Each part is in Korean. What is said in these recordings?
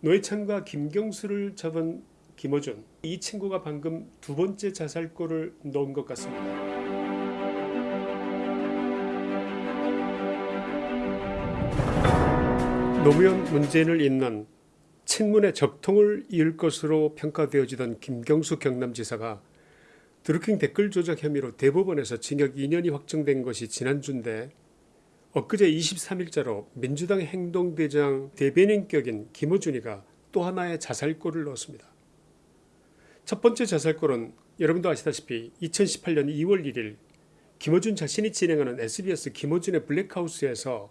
노회찬과 김경수를 잡은 김어준 이 친구가 방금 두 번째 자살골을 넣은 것 같습니다. 노무현 문재인을 잇는 친문의 적통을 이을 것으로 평가되어지던 김경수 경남지사가 드루킹 댓글 조작 혐의로 대법원에서 징역 2년이 확정된 것이 지난주인데 엊그제 23일자로 민주당 행동대장 대변인격인 김어준이가 또 하나의 자살골을 넣었습니다. 첫 번째 자살골은 여러분도 아시다시피 2018년 2월 1일 김어준 자신이 진행하는 SBS 김어준의 블랙하우스에서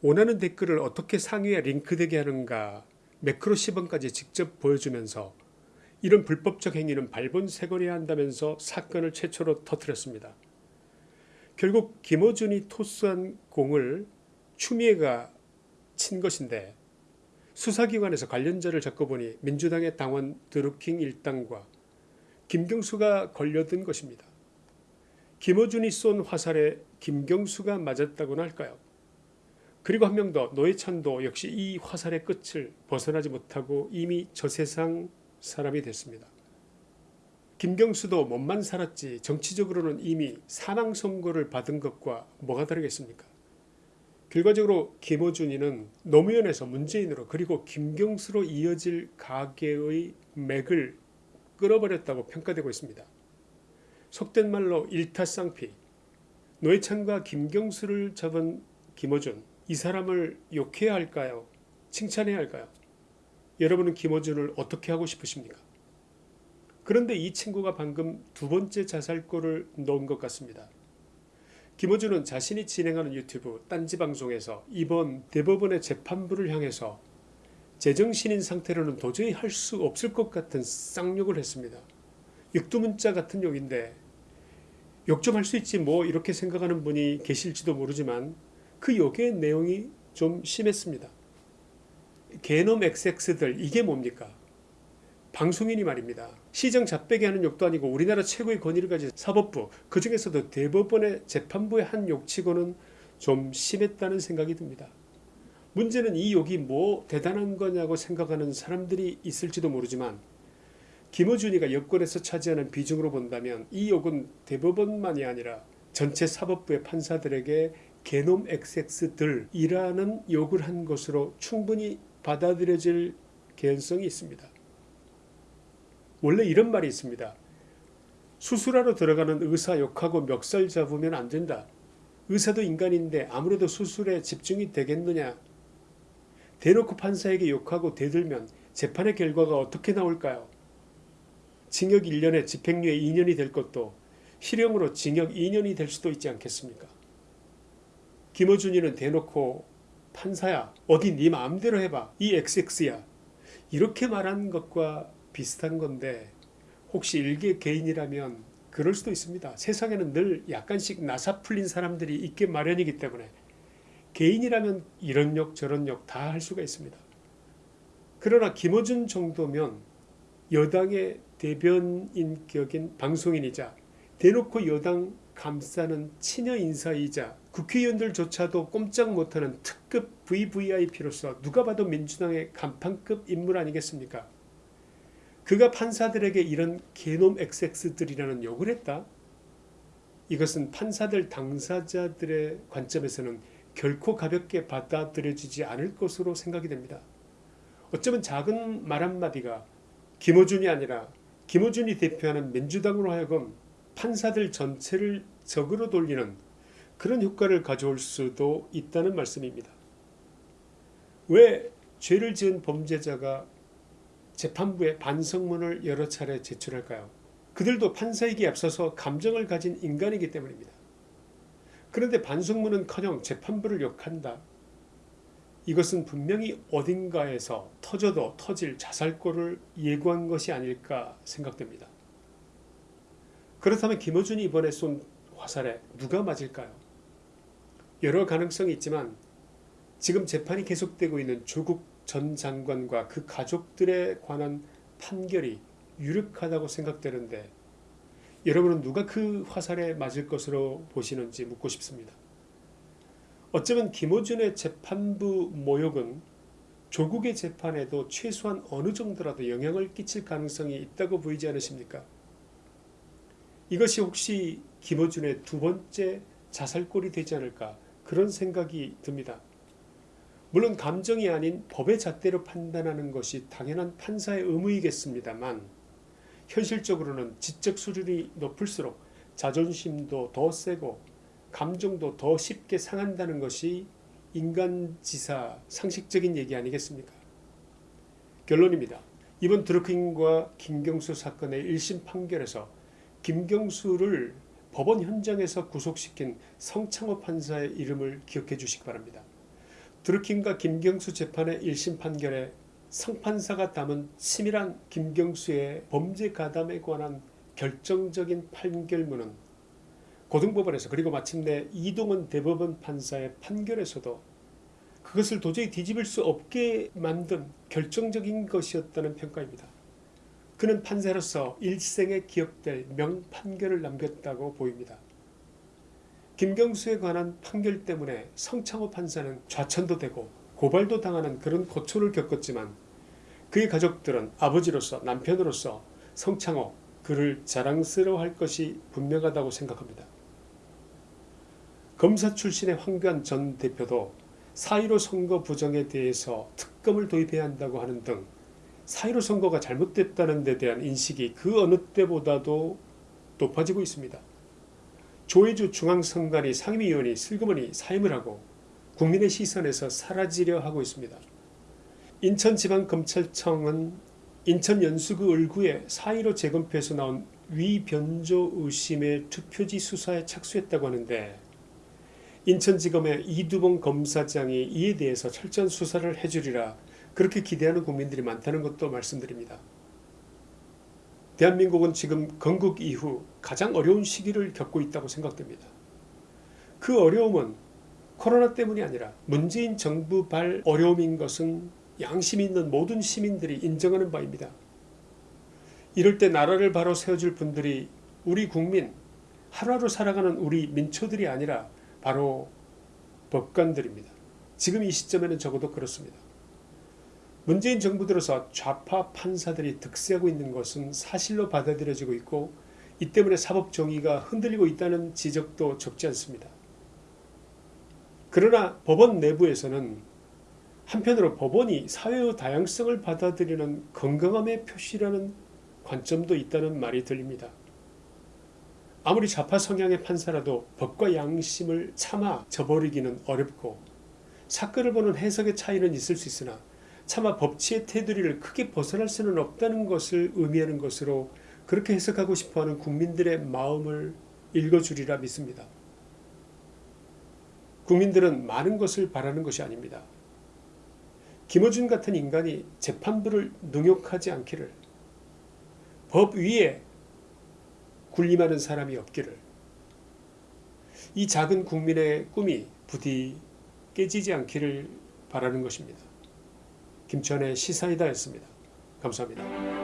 원하는 댓글을 어떻게 상위에 링크되게 하는가 매크로 시범까지 직접 보여주면서 이런 불법적 행위는 발본색원해야 한다면서 사건을 최초로 터뜨렸습니다. 결국 김어준이 토스한 공을 추미애가 친 것인데 수사기관에서 관련자를 잡고 보니 민주당의 당원 드루킹 일당과 김경수가 걸려든 것입니다. 김어준이 쏜 화살에 김경수가 맞았다고나 할까요? 그리고 한 명 더 노회찬도 역시 이 화살의 끝을 벗어나지 못하고 이미 저 세상 사람이 됐습니다. 김경수도 몸만 살았지 정치적으로는 이미 사망 선고를 받은 것과 뭐가 다르겠습니까? 결과적으로 김어준이는 노무현에서 문재인으로 그리고 김경수로 이어질 가계의 맥을 끌어버렸다고 평가되고 있습니다. 속된 말로 일타쌍피 노회찬과 김경수를 잡은 김어준 이 사람을 욕해야 할까요? 칭찬해야 할까요? 여러분은 김어준을 어떻게 하고 싶으십니까? 그런데 이 친구가 방금 두 번째 자살골을 넣은 것 같습니다. 김어준은 자신이 진행하는 유튜브 딴지방송에서 이번 대법원의 재판부를 향해서 제정신인 상태로는 도저히 할 수 없을 것 같은 쌍욕을 했습니다. 육두문자 같은 욕인데 욕 좀 할 수 있지 뭐 이렇게 생각하는 분이 계실지도 모르지만 그 욕의 내용이 좀 심했습니다. 개놈 XX들 이게 뭡니까? 방송인이 말입니다. 시정 잡배기 하는 욕도 아니고 우리나라 최고의 권위를 가진 사법부 그 중에서도 대법원의 재판부의 한 욕치고는 좀 심했다는 생각이 듭니다. 문제는 이 욕이 뭐 대단한 거냐고 생각하는 사람들이 있을지도 모르지만 김어준이가 여권에서 차지하는 비중으로 본다면 이 욕은 대법원만이 아니라 전체 사법부의 판사들에게 개놈 XX들이라는 욕을 한 것으로 충분히 받아들여질 개연성이 있습니다. 원래 이런 말이 있습니다. 수술하러 들어가는 의사 욕하고 멱살 잡으면 안 된다. 의사도 인간인데 아무래도 수술에 집중이 되겠느냐. 대놓고 판사에게 욕하고 대들면 재판의 결과가 어떻게 나올까요? 징역 1년에 집행유예 2년이 될 것도 실형으로 징역 2년이 될 수도 있지 않겠습니까? 김어준이는 대놓고 판사야 어디 네 마음대로 해봐 이 XX야 이렇게 말한 것과 비슷한 건데 혹시 일개 개인이라면 그럴 수도 있습니다. 세상에는 늘 약간씩 나사 풀린 사람들이 있게 마련이기 때문에 개인이라면 이런 욕 저런 욕 다 할 수가 있습니다. 그러나 김어준 정도면 여당의 대변인 격인 방송인이자 대놓고 여당 감싸는 친여 인사이자 국회의원들조차도 꼼짝 못하는 특급 VVIP로서 누가 봐도 민주당의 간판급 인물 아니겠습니까? 그가 판사들에게 이런 개놈 XX들이라는 욕을 했다? 이것은 판사들 당사자들의 관점에서는 결코 가볍게 받아들여지지 않을 것으로 생각이 됩니다. 어쩌면 작은 말 한마디가 김어준이 아니라 김어준이 대표하는 민주당으로 하여금 판사들 전체를 적으로 돌리는 그런 효과를 가져올 수도 있다는 말씀입니다. 왜 죄를 지은 범죄자가 재판부에 반성문을 여러 차례 제출할까요? 그들도 판사에게 앞서서 감정을 가진 인간이기 때문입니다. 그런데 반성문은커녕 재판부를 욕한다. 이것은 분명히 어딘가에서 터져도 터질 자살골을 예고한 것이 아닐까 생각됩니다. 그렇다면 김어준이 이번에 쏜 화살에 누가 맞을까요? 여러 가능성이 있지만 지금 재판이 계속되고 있는 조국 전 장관과 그 가족들에 관한 판결이 유력하다고 생각되는데 여러분은 누가 그 화살에 맞을 것으로 보시는지 묻고 싶습니다. 어쩌면 김어준의 재판부 모욕은 조국의 재판에도 최소한 어느 정도라도 영향을 끼칠 가능성이 있다고 보이지 않으십니까? 이것이 혹시 김어준의 두 번째 자살골이 되지 않을까 그런 생각이 듭니다. 물론 감정이 아닌 법의 잣대로 판단하는 것이 당연한 판사의 의무이겠습니다만 현실적으로는 지적 수준이 높을수록 자존심도 더 세고 감정도 더 쉽게 상한다는 것이 인간지사 상식적인 얘기 아니겠습니까? 결론입니다. 이번 드루킹과 김경수 사건의 1심 판결에서 김경수를 법원 현장에서 구속시킨 성창호 판사의 이름을 기억해 주시기 바랍니다. 드루킹과 김경수 재판의 1심 판결에 성판사가 담은 치밀한 김경수의 범죄 가담에 관한 결정적인 판결문은 고등법원에서 그리고 마침내 이동원 대법원 판사의 판결에서도 그것을 도저히 뒤집을 수 없게 만든 결정적인 것이었다는 평가입니다. 그는 판사로서 일생에 기억될 명판결을 남겼다고 보입니다. 김경수에 관한 판결 때문에 성창호 판사는 좌천도 되고 고발도 당하는 그런 고초를 겪었지만 그의 가족들은 아버지로서 남편으로서 성창호 그를 자랑스러워할 것이 분명하다고 생각합니다. 검사 출신의 황교안 전 대표도 4.15 선거 부정에 대해서 특검을 도입해야 한다고 하는 등 4.15 선거가 잘못됐다는 데 대한 인식이 그 어느 때보다도 높아지고 있습니다. 조혜주 중앙선관위 상임위원이 슬그머니 사임을 하고 국민의 시선에서 사라지려 하고 있습니다. 인천지방검찰청은 인천 연수구 을구에 4.15 재검표에서 나온 위변조 의심의 투표지 수사에 착수했다고 하는데 인천지검의 이두봉 검사장이 이에 대해서 철저한 수사를 해주리라 그렇게 기대하는 국민들이 많다는 것도 말씀드립니다. 대한민국은 지금 건국 이후 가장 어려운 시기를 겪고 있다고 생각됩니다. 그 어려움은 코로나 때문이 아니라 문재인 정부 발 어려움인 것은 양심 있는 모든 시민들이 인정하는 바입니다. 이럴 때 나라를 바로 세워줄 분들이 우리 국민 하루하루 살아가는 우리 민초들이 아니라 바로 법관들입니다. 지금 이 시점에는 적어도 그렇습니다. 문재인 정부 들어서 좌파 판사들이 득세하고 있는 것은 사실로 받아들여지고 있고 이 때문에 사법 정의가 흔들리고 있다는 지적도 적지 않습니다. 그러나 법원 내부에서는 한편으로 법원이 사회의 다양성을 받아들이는 건강함의 표시라는 관점도 있다는 말이 들립니다. 아무리 좌파 성향의 판사라도 법과 양심을 참아 저버리기는 어렵고 사건을 보는 해석의 차이는 있을 수 있으나 차마 법치의 테두리를 크게 벗어날 수는 없다는 것을 의미하는 것으로 그렇게 해석하고 싶어하는 국민들의 마음을 읽어주리라 믿습니다. 국민들은 많은 것을 바라는 것이 아닙니다. 김어준 같은 인간이 재판부를 능욕하지 않기를 법 위에 군림하는 사람이 없기를 이 작은 국민의 꿈이 부디 깨지지 않기를 바라는 것입니다. 김천의 시사이다였습니다. 감사합니다.